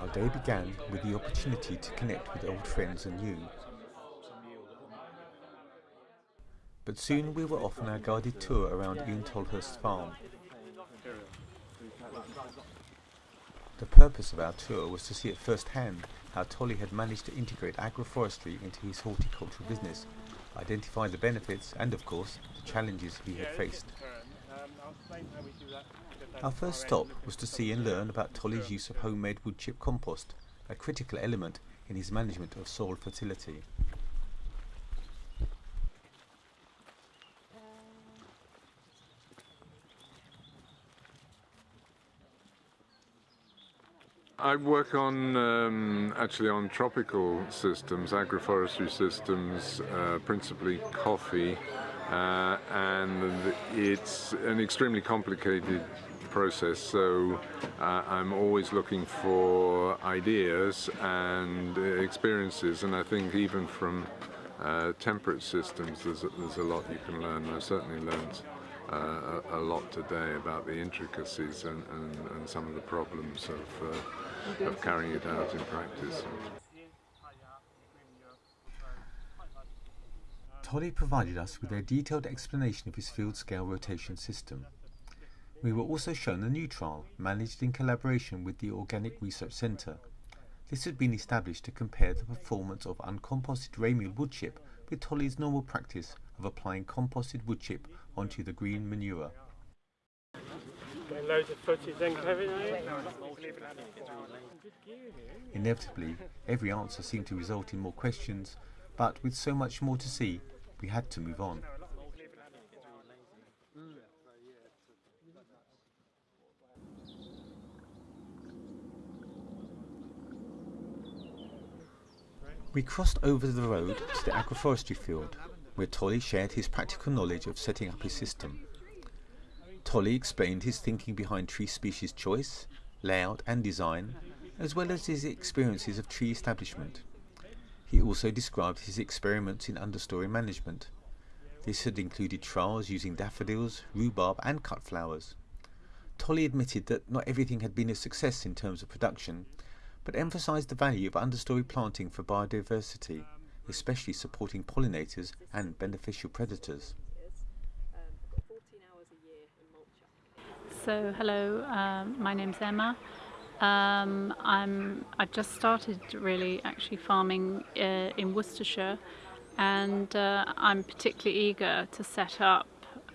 Our day began with the opportunity to connect with old friends and new. But soon we were off on our guided tour around Ian Tolhurst's farm. The purpose of our tour was to see at first hand how Tolly had managed to integrate agroforestry into his horticultural business, identify the benefits and, of course, the challenges he had faced. Our first stop was to see and learn about Tolly's use of homemade wood chip compost, a critical element in his management of soil fertility. I work on um, actually on tropical systems, agroforestry systems, uh, principally coffee, uh, and it's an extremely complicated process. So uh, I'm always looking for ideas and experiences, and I think even from uh, temperate systems, there's there's a lot you can learn. I certainly learned uh, a, a, lot today about the intricacies and, and, and some of the problems of, uh, of carrying it out in practice. Tolly provided us with a detailed explanation of his field scale rotation system. We were also shown a new trial, managed in collaboration with the Organic Research Centre. This had been established to compare the performance of uncomposted ramial wood chip with Tolly's normal practice of applying composted wood chip onto the green manure. Inevitably, every answer seemed to result in more questions, but with so much more to see, we had to move on. We crossed over the road to the agroforestry field, where Tolly shared his practical knowledge of setting up his system. Tolly explained his thinking behind tree species choice, layout and design, as well as his experiences of tree establishment. He also described his experiments in understory management. This had included trials using daffodils, rhubarb and cut flowers. Tolly admitted that not everything had been a success in terms of production, but emphasized the value of understory planting for biodiversity, especially supporting pollinators and beneficial predators. So, hello, um, my name's Emma. Um, I'm, I've just started really actually farming uh, in Worcestershire and uh, I'm particularly eager to set up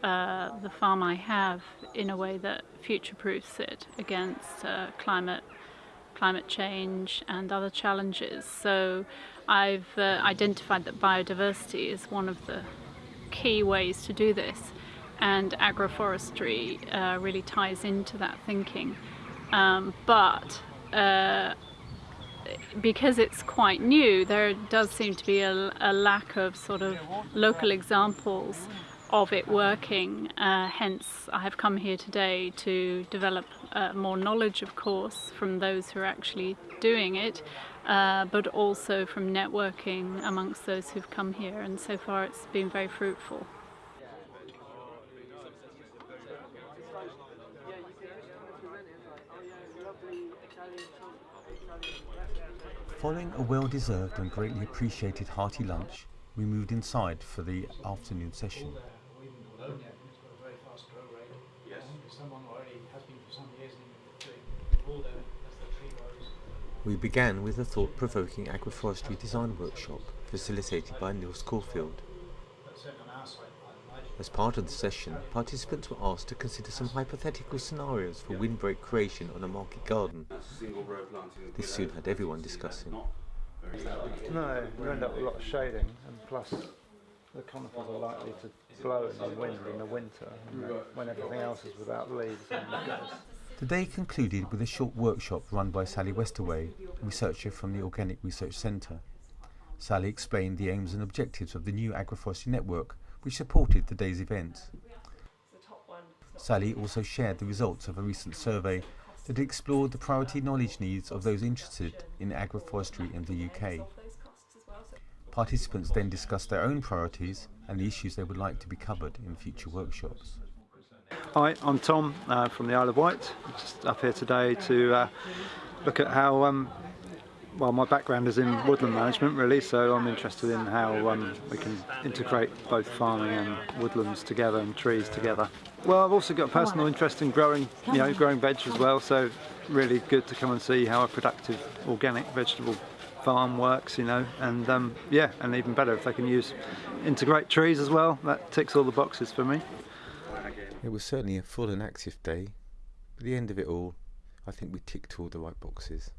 uh, the farm I have in a way that future-proofs it against uh, climate climate change and other challenges. So I've uh, identified that biodiversity is one of the key ways to do this and agroforestry uh, really ties into that thinking. Um, but uh, because it's quite new, there does seem to be a, a lack of sort of local examples of it working. Uh, hence, I have come here today to develop uh, more knowledge, of course, from those who are actually doing it, uh, but also from networking amongst those who've come here. And so far, it's been very fruitful. Following a well-deserved and greatly appreciated hearty lunch, we moved inside for the afternoon session. We began with a thought-provoking agroforestry design workshop facilitated by Niels Caulfield. As part of the session, participants were asked to consider some hypothetical scenarios for windbreak creation on a market garden. This soon had everyone discussing. No, you end up with a lot of shading, and plus the conifers are likely to blow in the wind in the winter, when everything else is without leaves. The day concluded with a short workshop run by Sally Westaway, researcher from the Organic Research Centre. Sally explained the aims and objectives of the new agroforestry network, which supported the day's events. Sally also shared the results of a recent survey that explored the priority knowledge needs of those interested in agroforestry in the UK. Participants then discussed their own priorities and the issues they would like to be covered in future workshops. Hi, I'm Tom uh, from the Isle of Wight. I'm just up here today to uh, look at how, um, well, my background is in woodland management really, so I'm interested in how um, we can integrate both farming and woodlands together and trees together. Well, I've also got a personal interest in growing, you know, growing veg as well, so really good to come and see how a productive organic vegetable farm works, you know, and um, yeah, and even better if they can use integrate trees as well. That ticks all the boxes for me. It was certainly a full and active day. At the end of it all, I think we ticked all the right boxes.